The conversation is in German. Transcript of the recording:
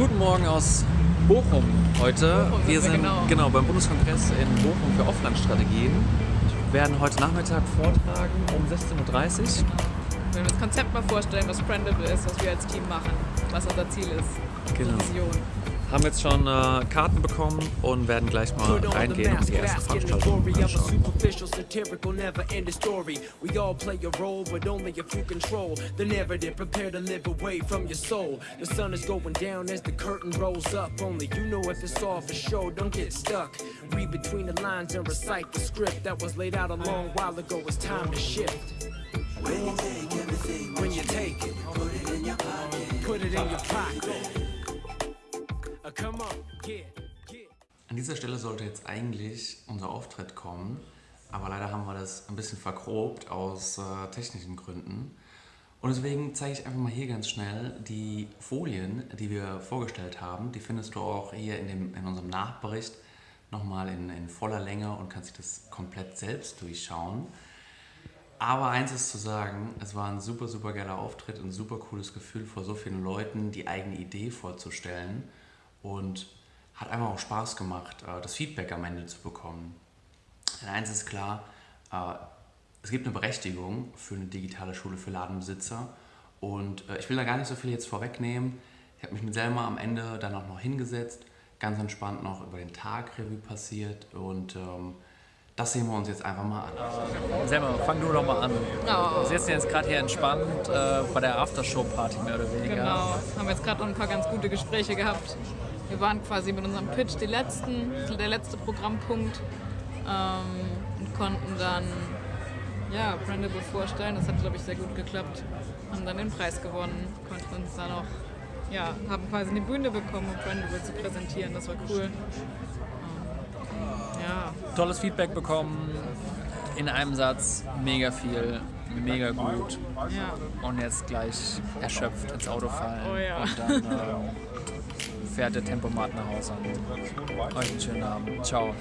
Guten Morgen aus Bochum heute. Bochum wir sind wir, genau. genau beim Bundeskongress in Bochum für Offline-Strategien. Wir werden heute Nachmittag vortragen um 16.30 Uhr. Wir werden das Konzept mal vorstellen, was Friendable ist, was wir als Team machen, was unser Ziel ist, Genau. Vision. Haben jetzt schon äh, Karten bekommen und werden gleich mal Put on the reingehen und die erste the Veranstaltung of anschauen. superficial, satirical, never-ending story. We all play a role, but only if you control the narrative. Prepare to live away from your soul. The sun is going down as the curtain rolls up. Only you know if it's all for show. Don't get stuck. Read between the lines and recite the script that was laid out a long while ago. It's time to shift. When you take everything, when you take it, put it in your pocket. Put it in your pocket. An dieser Stelle sollte jetzt eigentlich unser Auftritt kommen, aber leider haben wir das ein bisschen vergrobt aus äh, technischen Gründen. Und deswegen zeige ich einfach mal hier ganz schnell die Folien, die wir vorgestellt haben. Die findest du auch hier in, dem, in unserem Nachbericht nochmal in, in voller Länge und kannst dich das komplett selbst durchschauen. Aber eins ist zu sagen, es war ein super, super geiler Auftritt, ein super cooles Gefühl, vor so vielen Leuten die eigene Idee vorzustellen und hat einfach auch Spaß gemacht, äh, das Feedback am Ende zu bekommen. Denn eins ist klar, äh, es gibt eine Berechtigung für eine digitale Schule für Ladenbesitzer und äh, ich will da gar nicht so viel jetzt vorwegnehmen. Ich habe mich mit Selma am Ende dann auch noch hingesetzt, ganz entspannt noch über den Tag Revue passiert und ähm, das sehen wir uns jetzt einfach mal an. Selma, fang du doch mal an. Oh. Wir sitzen jetzt gerade hier entspannt äh, bei der Aftershow-Party mehr oder weniger. Genau, haben jetzt gerade noch ein paar ganz gute Gespräche gehabt. Wir waren quasi mit unserem Pitch die letzten, der letzte Programmpunkt ähm, und konnten dann ja, Brandable vorstellen. Das hat, glaube ich, sehr gut geklappt. Haben dann den Preis gewonnen, konnten uns dann auch, ja, haben quasi eine Bühne bekommen, um Brandable zu präsentieren. Das war cool. Ähm, ja, Tolles Feedback bekommen, in einem Satz, mega viel, mega gut. ja. Und jetzt gleich erschöpft ins Auto fallen. Oh ja. Und dann ähm, fährt der Tempomat nach Hause. Euch einen schönen Abend. Ciao.